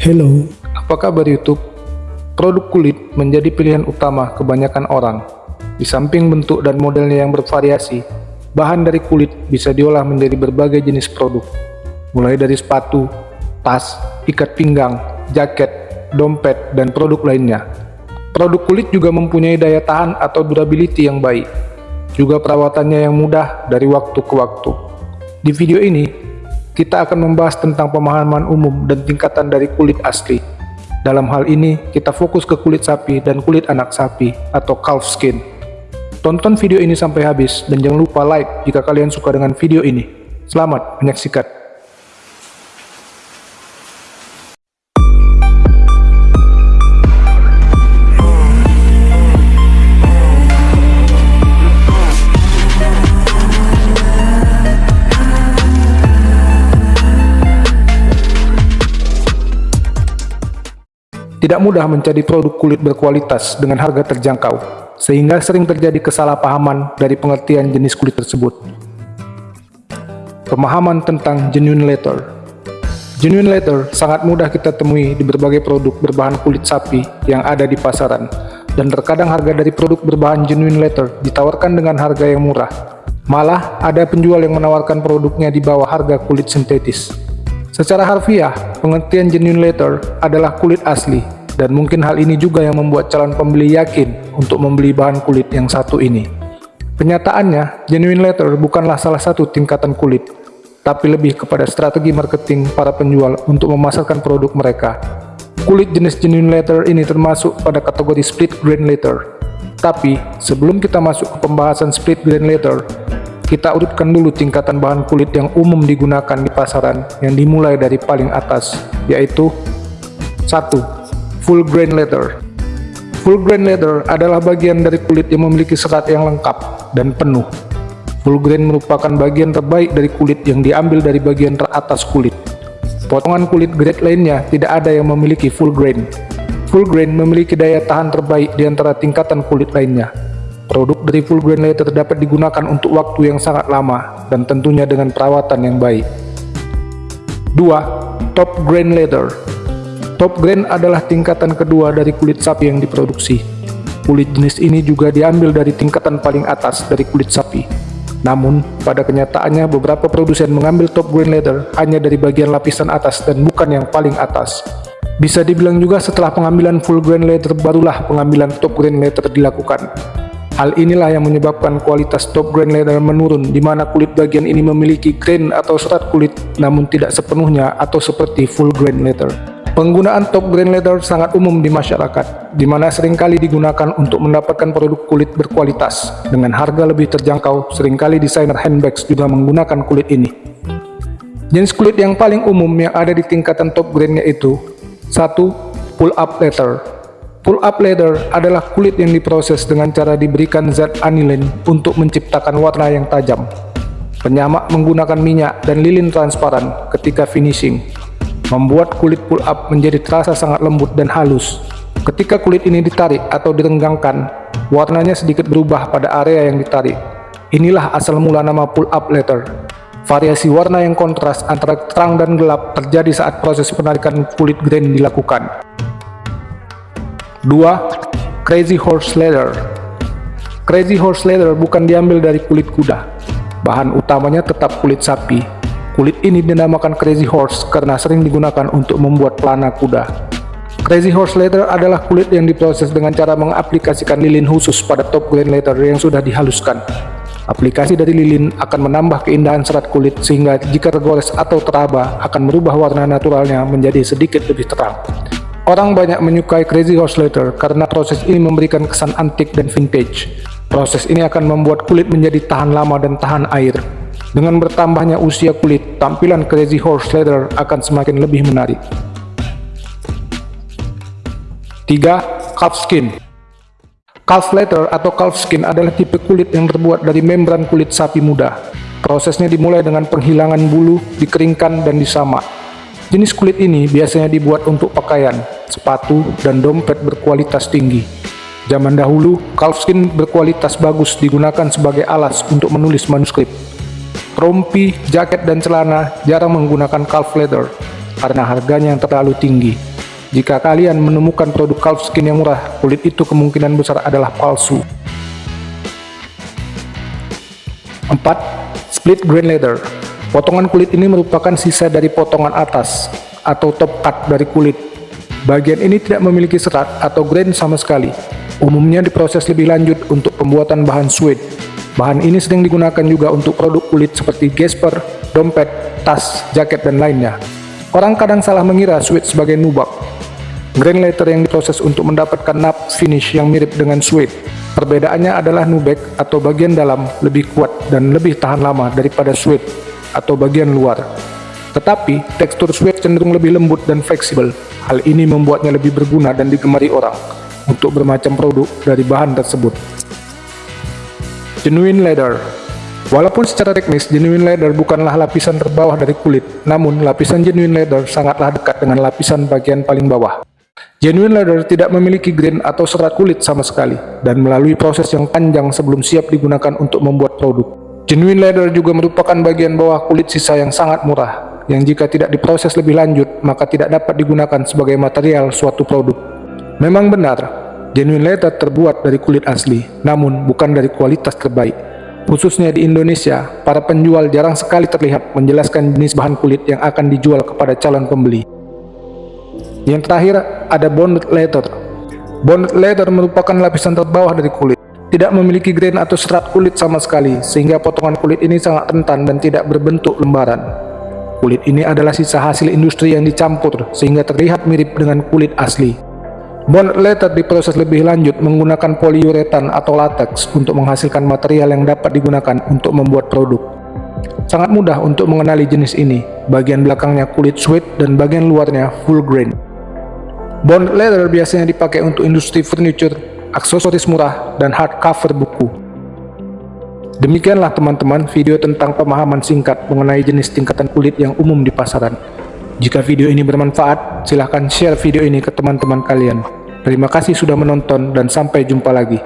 Hello, apa kabar YouTube? Produk kulit menjadi pilihan utama kebanyakan orang. Di samping bentuk dan modelnya yang bervariasi, bahan dari kulit bisa diolah menjadi berbagai jenis produk. Mulai dari sepatu, tas, ikat pinggang, jaket, dompet, dan produk lainnya. Produk kulit juga mempunyai daya tahan atau durability yang baik. Juga perawatannya yang mudah dari waktu ke waktu. Di video ini, kita akan membahas tentang pemahaman umum dan tingkatan dari kulit asli. Dalam hal ini, kita fokus ke kulit sapi dan kulit anak sapi atau calf skin. Tonton video ini sampai habis dan jangan lupa like jika kalian suka dengan video ini. Selamat menyaksikan. Tidak mudah mencari produk kulit berkualitas dengan harga terjangkau, sehingga sering terjadi kesalahpahaman dari pengertian jenis kulit tersebut. Pemahaman tentang genuine leather Genuine leather sangat mudah kita temui di berbagai produk berbahan kulit sapi yang ada di pasaran, dan terkadang harga dari produk berbahan genuine leather ditawarkan dengan harga yang murah. Malah, ada penjual yang menawarkan produknya di bawah harga kulit sintetis. Secara harfiah, pengertian genuine leather adalah kulit asli, dan mungkin hal ini juga yang membuat calon pembeli yakin untuk membeli bahan kulit yang satu ini. Kenyataannya, genuine leather bukanlah salah satu tingkatan kulit, tapi lebih kepada strategi marketing para penjual untuk memasarkan produk mereka. Kulit jenis genuine leather ini termasuk pada kategori split grain leather. Tapi, sebelum kita masuk ke pembahasan split grain leather, kita urutkan dulu tingkatan bahan kulit yang umum digunakan di pasaran yang dimulai dari paling atas, yaitu 1. Full grain leather Full grain leather adalah bagian dari kulit yang memiliki serat yang lengkap dan penuh. Full grain merupakan bagian terbaik dari kulit yang diambil dari bagian teratas kulit. Potongan kulit grade lainnya tidak ada yang memiliki full grain. Full grain memiliki daya tahan terbaik di antara tingkatan kulit lainnya, Produk dari full grain leather dapat digunakan untuk waktu yang sangat lama dan tentunya dengan perawatan yang baik. 2. Top grain leather Top grain adalah tingkatan kedua dari kulit sapi yang diproduksi. Kulit jenis ini juga diambil dari tingkatan paling atas dari kulit sapi. Namun, pada kenyataannya beberapa produsen mengambil top grain leather hanya dari bagian lapisan atas dan bukan yang paling atas. Bisa dibilang juga setelah pengambilan full grain leather barulah pengambilan top grain leather dilakukan. Hal inilah yang menyebabkan kualitas top grain leather menurun di mana kulit bagian ini memiliki grain atau serat kulit namun tidak sepenuhnya atau seperti full grain leather. Penggunaan top grain leather sangat umum di masyarakat, di mana sering kali digunakan untuk mendapatkan produk kulit berkualitas. Dengan harga lebih terjangkau, sering kali desainer handbags juga menggunakan kulit ini. Jenis kulit yang paling umum yang ada di tingkatan top grainnya itu 1. Pull up leather Pull up leather adalah kulit yang diproses dengan cara diberikan zat aniline untuk menciptakan warna yang tajam. Penyamak menggunakan minyak dan lilin transparan ketika finishing, membuat kulit pull up menjadi terasa sangat lembut dan halus. Ketika kulit ini ditarik atau direnggangkan, warnanya sedikit berubah pada area yang ditarik. Inilah asal mula nama pull up leather. Variasi warna yang kontras antara terang dan gelap terjadi saat proses penarikan kulit grain dilakukan. 2. Crazy Horse Leather Crazy Horse Leather bukan diambil dari kulit kuda. Bahan utamanya tetap kulit sapi. Kulit ini dinamakan Crazy Horse karena sering digunakan untuk membuat pelana kuda. Crazy Horse Leather adalah kulit yang diproses dengan cara mengaplikasikan lilin khusus pada top grain leather yang sudah dihaluskan. Aplikasi dari lilin akan menambah keindahan serat kulit sehingga jika tergores atau teraba akan merubah warna naturalnya menjadi sedikit lebih terang. Orang banyak menyukai Crazy Horse Leather karena proses ini memberikan kesan antik dan vintage. Proses ini akan membuat kulit menjadi tahan lama dan tahan air. Dengan bertambahnya usia kulit, tampilan Crazy Horse Leather akan semakin lebih menarik. 3. Calf Skin Calf leather atau calf skin adalah tipe kulit yang terbuat dari membran kulit sapi muda. Prosesnya dimulai dengan penghilangan bulu, dikeringkan, dan disamak. Jenis kulit ini biasanya dibuat untuk pakaian, sepatu, dan dompet berkualitas tinggi. Zaman dahulu, calfskin berkualitas bagus digunakan sebagai alas untuk menulis manuskrip. Rompi, jaket, dan celana jarang menggunakan calf leather karena harganya yang terlalu tinggi. Jika kalian menemukan produk calfskin yang murah, kulit itu kemungkinan besar adalah palsu. 4. Split grain leather Potongan kulit ini merupakan sisa dari potongan atas atau top cut dari kulit. Bagian ini tidak memiliki serat atau grain sama sekali. Umumnya diproses lebih lanjut untuk pembuatan bahan suede. Bahan ini sering digunakan juga untuk produk kulit seperti gesper, dompet, tas, jaket, dan lainnya. Orang kadang salah mengira suede sebagai nubak, Grain leather yang diproses untuk mendapatkan nap finish yang mirip dengan suede. Perbedaannya adalah nubek atau bagian dalam lebih kuat dan lebih tahan lama daripada suede atau bagian luar. Tetapi, tekstur suede cenderung lebih lembut dan fleksibel. Hal ini membuatnya lebih berguna dan digemari orang untuk bermacam produk dari bahan tersebut. Genuine leather Walaupun secara teknis genuine leather bukanlah lapisan terbawah dari kulit, namun lapisan genuine leather sangatlah dekat dengan lapisan bagian paling bawah. Genuine leather tidak memiliki grain atau serat kulit sama sekali, dan melalui proses yang panjang sebelum siap digunakan untuk membuat produk. Genuine leather juga merupakan bagian bawah kulit sisa yang sangat murah, yang jika tidak diproses lebih lanjut, maka tidak dapat digunakan sebagai material suatu produk. Memang benar, genuine leather terbuat dari kulit asli, namun bukan dari kualitas terbaik. Khususnya di Indonesia, para penjual jarang sekali terlihat menjelaskan jenis bahan kulit yang akan dijual kepada calon pembeli. Yang terakhir ada bonded leather. Bonded leather merupakan lapisan terbawah dari kulit. Tidak memiliki grain atau serat kulit sama sekali, sehingga potongan kulit ini sangat rentan dan tidak berbentuk lembaran. Kulit ini adalah sisa hasil industri yang dicampur, sehingga terlihat mirip dengan kulit asli. Bonded leather diproses lebih lanjut menggunakan poliuretan atau latex untuk menghasilkan material yang dapat digunakan untuk membuat produk. Sangat mudah untuk mengenali jenis ini, bagian belakangnya kulit suede dan bagian luarnya full grain. Bond leather biasanya dipakai untuk industri furniture, aksesoris murah, dan hardcover buku. Demikianlah teman-teman video tentang pemahaman singkat mengenai jenis tingkatan kulit yang umum di pasaran. Jika video ini bermanfaat, silahkan share video ini ke teman-teman kalian. Terima kasih sudah menonton dan sampai jumpa lagi.